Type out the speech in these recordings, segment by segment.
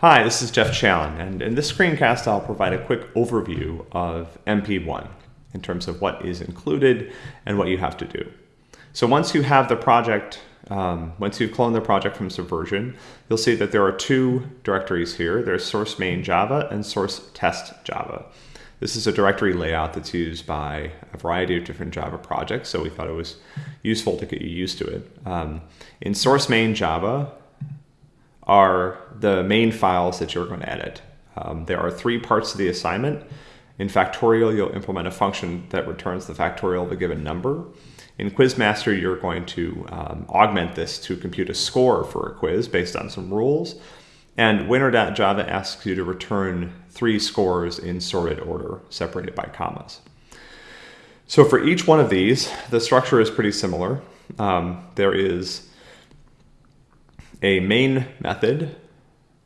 Hi, this is Jeff Challen, and in this screencast I'll provide a quick overview of MP1 in terms of what is included and what you have to do. So once you have the project, um, once you've cloned the project from Subversion, you'll see that there are two directories here. There's source main Java and source test Java. This is a directory layout that's used by a variety of different Java projects, so we thought it was useful to get you used to it. Um, in source main Java, are the main files that you're going to edit. Um, there are three parts to the assignment. In Factorial, you'll implement a function that returns the factorial of a given number. In Quizmaster, you're going to um, augment this to compute a score for a quiz based on some rules. And winner.java asks you to return three scores in sorted order, separated by commas. So for each one of these, the structure is pretty similar. Um, there is a main method.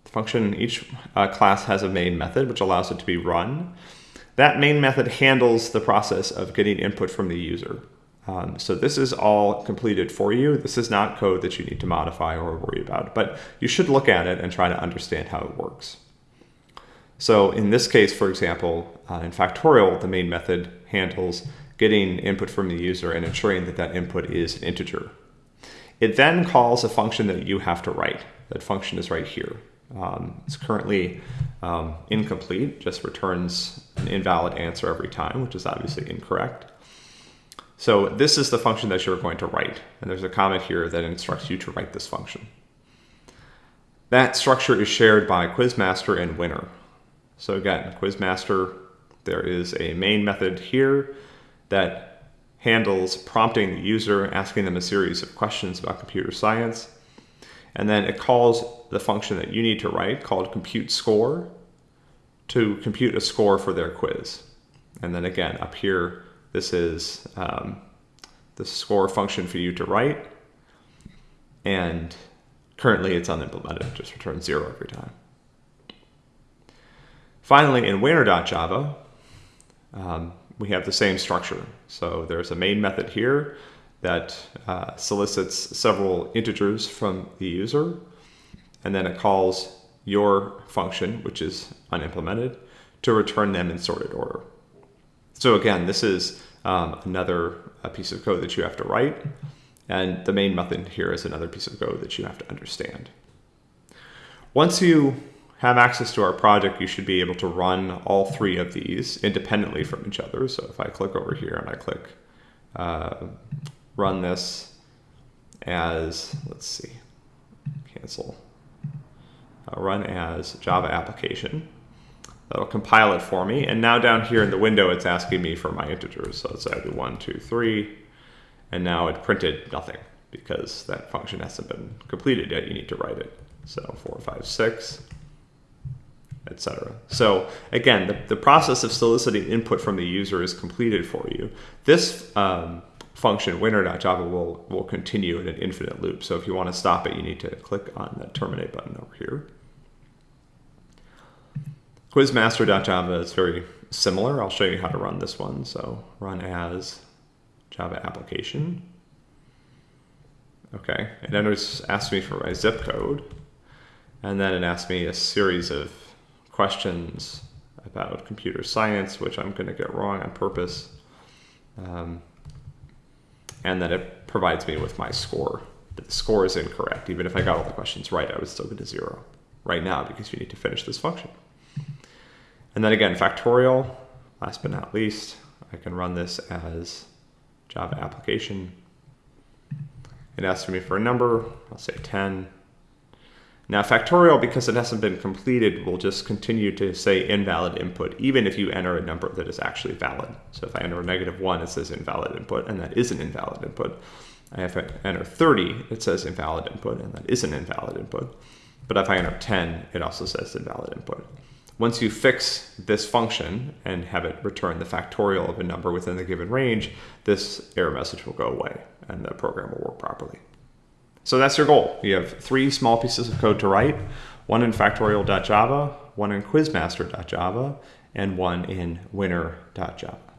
Function, each uh, class has a main method, which allows it to be run. That main method handles the process of getting input from the user. Um, so this is all completed for you. This is not code that you need to modify or worry about, but you should look at it and try to understand how it works. So in this case, for example, uh, in Factorial, the main method handles getting input from the user and ensuring that that input is an integer. It then calls a function that you have to write. That function is right here. Um, it's currently um, incomplete, just returns an invalid answer every time, which is obviously incorrect. So this is the function that you're going to write. And there's a comment here that instructs you to write this function. That structure is shared by Quizmaster and Winner. So again, Quizmaster, there is a main method here that handles prompting the user, asking them a series of questions about computer science. And then it calls the function that you need to write called compute score to compute a score for their quiz. And then again, up here, this is um, the score function for you to write. And currently it's unimplemented, just returns zero every time. Finally, in winner.java, um, we have the same structure. So there's a main method here that uh, solicits several integers from the user, and then it calls your function, which is unimplemented, to return them in sorted order. So again, this is um, another piece of code that you have to write, and the main method here is another piece of code that you have to understand. Once you have access to our project, you should be able to run all three of these independently from each other. So if I click over here and I click uh, run this as, let's see, cancel, uh, run as Java application. That'll compile it for me. And now down here in the window, it's asking me for my integers. So let's say I do one, two, three, and now it printed nothing because that function hasn't been completed yet. You need to write it. So four, five, six etc. So again, the, the process of soliciting input from the user is completed for you. This um, function, winner.java, will, will continue in an infinite loop. So if you want to stop it, you need to click on the terminate button over here. Quizmaster.java is very similar. I'll show you how to run this one. So run as Java application. Okay, and then it asks me for my zip code, and then it asks me a series of questions about computer science, which I'm going to get wrong on purpose. Um, and then it provides me with my score. But the score is incorrect. Even if I got all the questions right, I would still get a zero right now because you need to finish this function. And then again, factorial, last but not least, I can run this as Java application. It asks me for a number, I'll say 10. Now factorial, because it hasn't been completed, will just continue to say invalid input, even if you enter a number that is actually valid. So if I enter a negative one, it says invalid input, and that is an invalid input. If I enter 30, it says invalid input, and that is an invalid input. But if I enter 10, it also says invalid input. Once you fix this function and have it return the factorial of a number within the given range, this error message will go away and the program will work properly. So that's your goal. You have three small pieces of code to write, one in factorial.java, one in quizmaster.java, and one in winner.java.